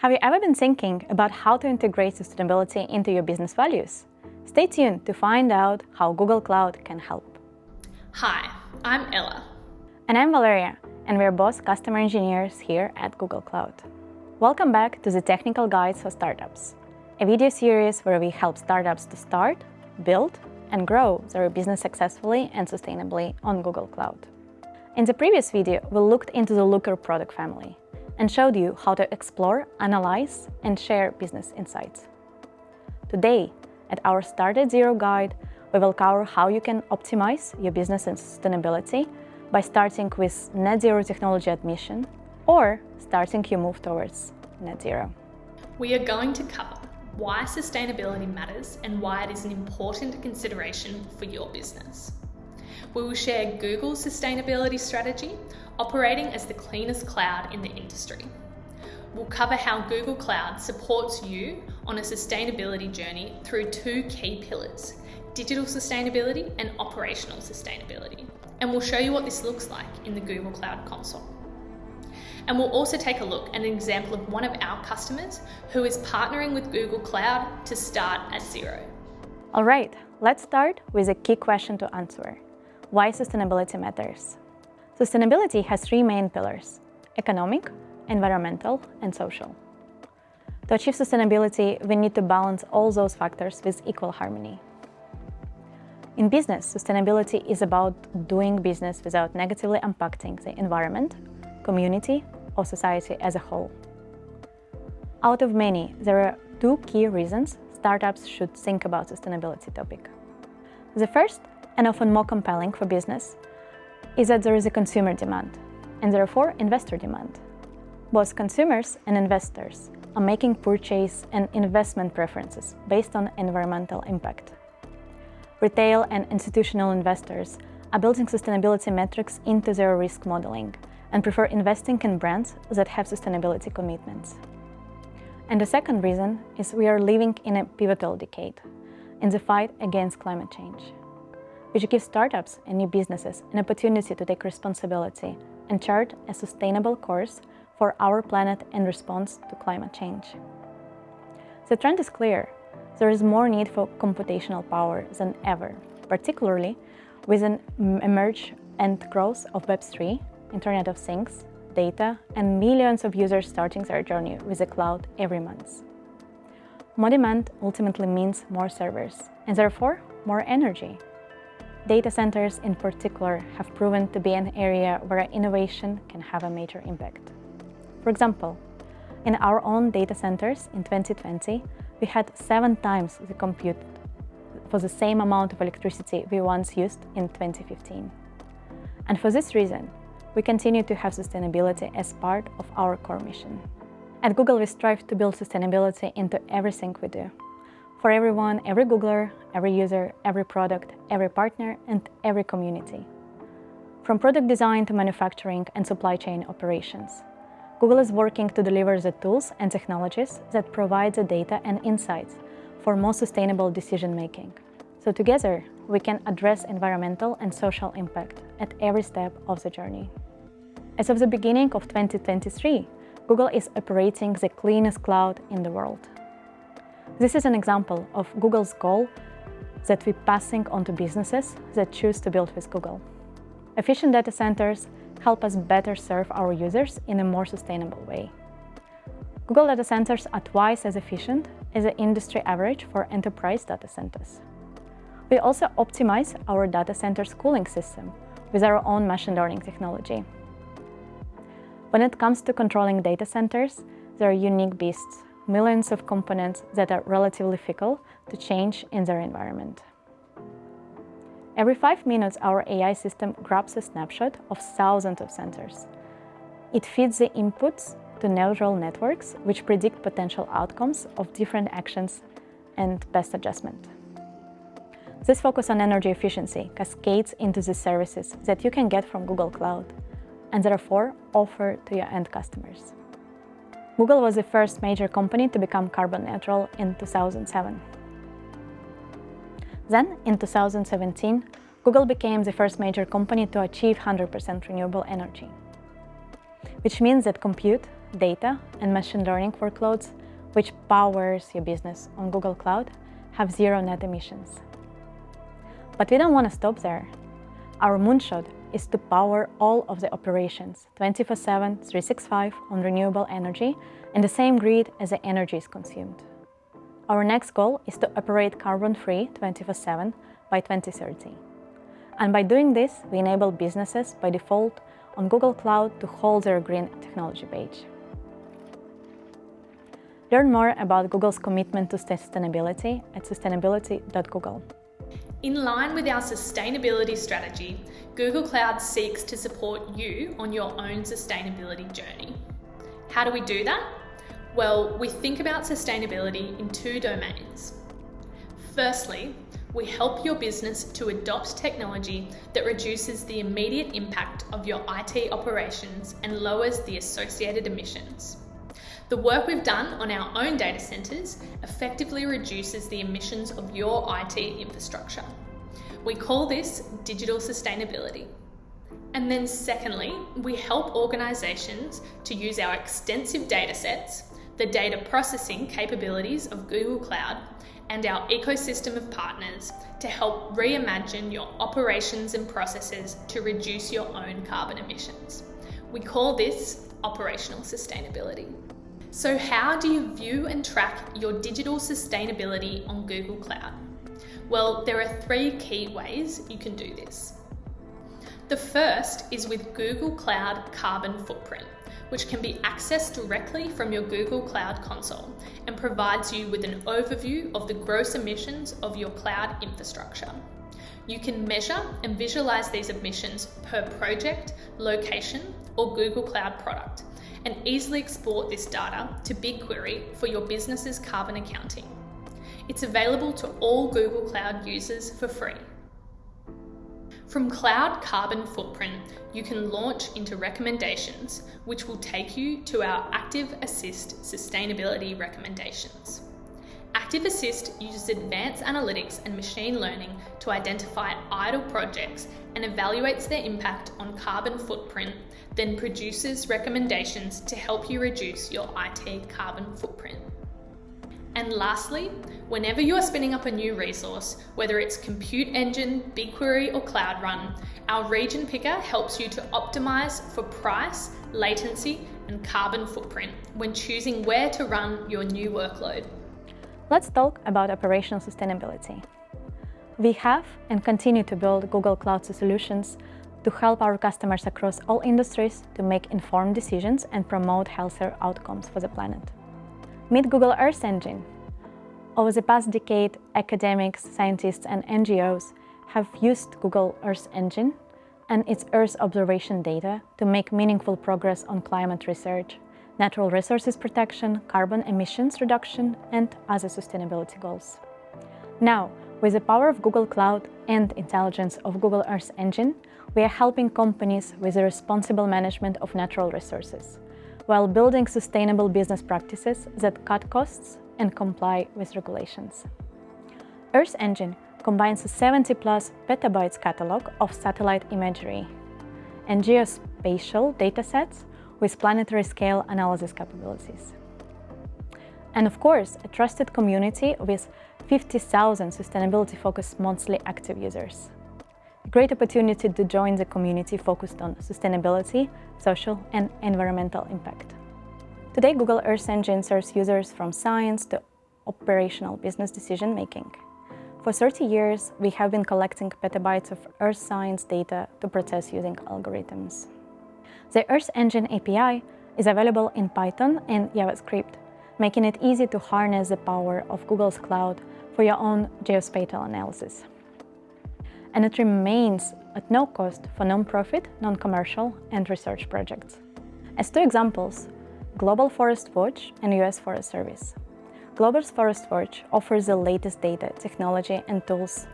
Have you ever been thinking about how to integrate sustainability into your business values? Stay tuned to find out how Google Cloud can help. Hi, I'm Ella. And I'm Valeria, and we're both customer engineers here at Google Cloud. Welcome back to the Technical Guides for Startups, a video series where we help startups to start, build, and grow their business successfully and sustainably on Google Cloud. In the previous video, we looked into the Looker product family, and showed you how to explore, analyze, and share business insights. Today, at our Start at Zero guide, we will cover how you can optimize your business and sustainability by starting with net zero technology admission or starting your move towards net zero. We are going to cover why sustainability matters and why it is an important consideration for your business. We will share Google's sustainability strategy, operating as the cleanest cloud in the industry. We'll cover how Google Cloud supports you on a sustainability journey through two key pillars, digital sustainability and operational sustainability. And we'll show you what this looks like in the Google Cloud console. And we'll also take a look at an example of one of our customers who is partnering with Google Cloud to start at zero. All right, let's start with a key question to answer. Why sustainability matters? Sustainability has three main pillars, economic, environmental, and social. To achieve sustainability, we need to balance all those factors with equal harmony. In business, sustainability is about doing business without negatively impacting the environment, community, or society as a whole. Out of many, there are two key reasons startups should think about sustainability topic. The first and often more compelling for business, is that there is a consumer demand, and therefore investor demand. Both consumers and investors are making purchase and investment preferences based on environmental impact. Retail and institutional investors are building sustainability metrics into their risk modeling and prefer investing in brands that have sustainability commitments. And the second reason is we are living in a pivotal decade in the fight against climate change which gives startups and new businesses an opportunity to take responsibility and chart a sustainable course for our planet in response to climate change. The trend is clear. There is more need for computational power than ever, particularly with an emerge and growth of Web3, Internet of Things, data, and millions of users starting their journey with the cloud every month. More demand ultimately means more servers, and therefore more energy, Data centers in particular have proven to be an area where innovation can have a major impact. For example, in our own data centers in 2020, we had seven times the compute for the same amount of electricity we once used in 2015. And for this reason, we continue to have sustainability as part of our core mission. At Google, we strive to build sustainability into everything we do for everyone, every Googler, every user, every product, every partner, and every community. From product design to manufacturing and supply chain operations, Google is working to deliver the tools and technologies that provide the data and insights for more sustainable decision-making. So together, we can address environmental and social impact at every step of the journey. As of the beginning of 2023, Google is operating the cleanest cloud in the world. This is an example of Google's goal that we're passing on to businesses that choose to build with Google. Efficient data centers help us better serve our users in a more sustainable way. Google data centers are twice as efficient as the industry average for enterprise data centers. We also optimize our data center's cooling system with our own machine learning technology. When it comes to controlling data centers, they are unique beasts millions of components that are relatively fickle to change in their environment. Every five minutes, our AI system grabs a snapshot of thousands of sensors. It feeds the inputs to neural networks, which predict potential outcomes of different actions and best adjustment. This focus on energy efficiency cascades into the services that you can get from Google Cloud and therefore offer to your end customers. Google was the first major company to become carbon neutral in 2007. Then, in 2017, Google became the first major company to achieve 100% renewable energy, which means that compute, data, and machine learning workloads, which powers your business on Google Cloud, have zero net emissions. But we don't want to stop there. Our moonshot is to power all of the operations 24-7, 365 on renewable energy in the same grid as the energy is consumed. Our next goal is to operate carbon-free 24-7 by 2030. And by doing this, we enable businesses by default on Google Cloud to hold their green technology page. Learn more about Google's commitment to sustainability at sustainability.google. In line with our sustainability strategy, Google Cloud seeks to support you on your own sustainability journey. How do we do that? Well, we think about sustainability in two domains. Firstly, we help your business to adopt technology that reduces the immediate impact of your IT operations and lowers the associated emissions. The work we've done on our own data centres effectively reduces the emissions of your IT infrastructure. We call this digital sustainability. And then secondly, we help organisations to use our extensive data sets, the data processing capabilities of Google Cloud, and our ecosystem of partners to help reimagine your operations and processes to reduce your own carbon emissions. We call this operational sustainability. So how do you view and track your digital sustainability on Google Cloud? Well, there are three key ways you can do this. The first is with Google Cloud Carbon Footprint, which can be accessed directly from your Google Cloud console and provides you with an overview of the gross emissions of your cloud infrastructure. You can measure and visualize these emissions per project, location, or Google Cloud product, and easily export this data to BigQuery for your business's carbon accounting. It's available to all Google Cloud users for free. From Cloud Carbon Footprint, you can launch into recommendations, which will take you to our Active Assist sustainability recommendations. Active Assist uses advanced analytics and machine learning to identify idle projects and evaluates their impact on carbon footprint, then produces recommendations to help you reduce your IT carbon footprint. And lastly, whenever you are spinning up a new resource, whether it's Compute Engine, BigQuery or Cloud Run, our region picker helps you to optimize for price, latency and carbon footprint when choosing where to run your new workload. Let's talk about operational sustainability. We have and continue to build Google Cloud solutions to help our customers across all industries to make informed decisions and promote healthier outcomes for the planet. Meet Google Earth Engine. Over the past decade, academics, scientists and NGOs have used Google Earth Engine and its Earth observation data to make meaningful progress on climate research, natural resources protection, carbon emissions reduction, and other sustainability goals. Now, with the power of Google Cloud and intelligence of Google Earth Engine, we are helping companies with the responsible management of natural resources while building sustainable business practices that cut costs and comply with regulations. Earth Engine combines a 70-plus petabytes catalog of satellite imagery and geospatial datasets with planetary scale analysis capabilities. And of course, a trusted community with 50,000 sustainability-focused monthly active users A great opportunity to join the community focused on sustainability, social and environmental impact. Today, Google Earth Engine serves users from science to operational business decision-making. For 30 years, we have been collecting petabytes of Earth science data to process using algorithms. The Earth Engine API is available in Python and JavaScript, making it easy to harness the power of Google's cloud for your own geospatial analysis and it remains at no cost for non-profit, non-commercial and research projects. As two examples, Global Forest Watch and US Forest Service. Global Forest Watch offers the latest data, technology and tools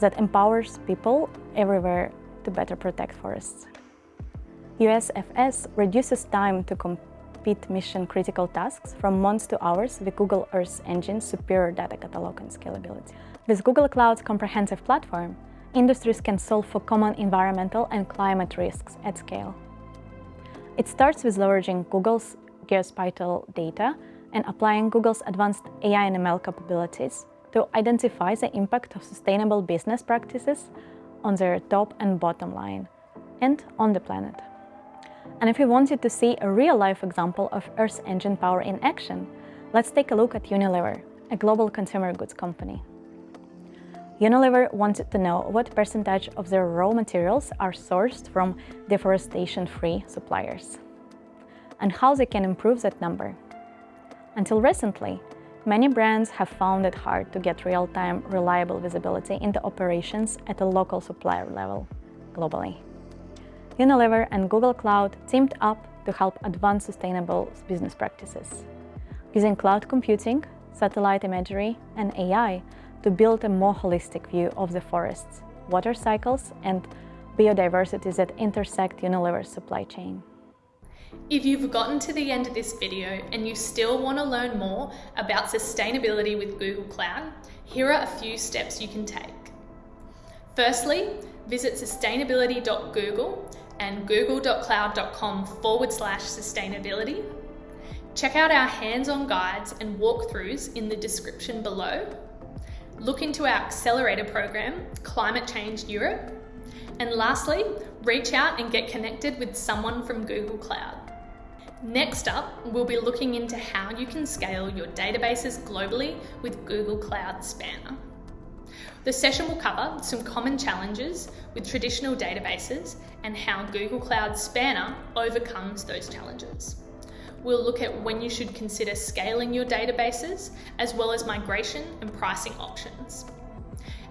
that empowers people everywhere to better protect forests. USFS reduces time to complete mission-critical tasks from months to hours with Google Earth Engine's superior data catalog and scalability. With Google Cloud's comprehensive platform, industries can solve for common environmental and climate risks at scale. It starts with leveraging Google's geospatial data and applying Google's advanced AI and ML capabilities to identify the impact of sustainable business practices on their top and bottom line and on the planet. And if you wanted to see a real-life example of Earth Engine power in action, let's take a look at Unilever, a global consumer goods company. Unilever wanted to know what percentage of their raw materials are sourced from deforestation-free suppliers and how they can improve that number. Until recently, many brands have found it hard to get real-time, reliable visibility into operations at a local supplier level globally. Unilever and Google Cloud teamed up to help advance sustainable business practices. Using cloud computing, satellite imagery and AI to build a more holistic view of the forests, water cycles and biodiversity that intersect Unilever's supply chain. If you've gotten to the end of this video and you still want to learn more about sustainability with Google Cloud, here are a few steps you can take. Firstly, visit sustainability.google and google.cloud.com forward slash sustainability. Check out our hands-on guides and walkthroughs in the description below. Look into our accelerator program, Climate Change Europe. And lastly, reach out and get connected with someone from Google Cloud. Next up, we'll be looking into how you can scale your databases globally with Google Cloud Spanner. The session will cover some common challenges with traditional databases and how Google Cloud Spanner overcomes those challenges. We'll look at when you should consider scaling your databases, as well as migration and pricing options.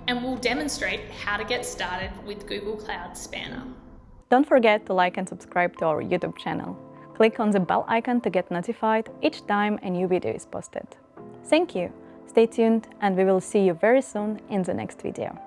And we'll demonstrate how to get started with Google Cloud Spanner. Don't forget to like and subscribe to our YouTube channel. Click on the bell icon to get notified each time a new video is posted. Thank you! Stay tuned and we will see you very soon in the next video.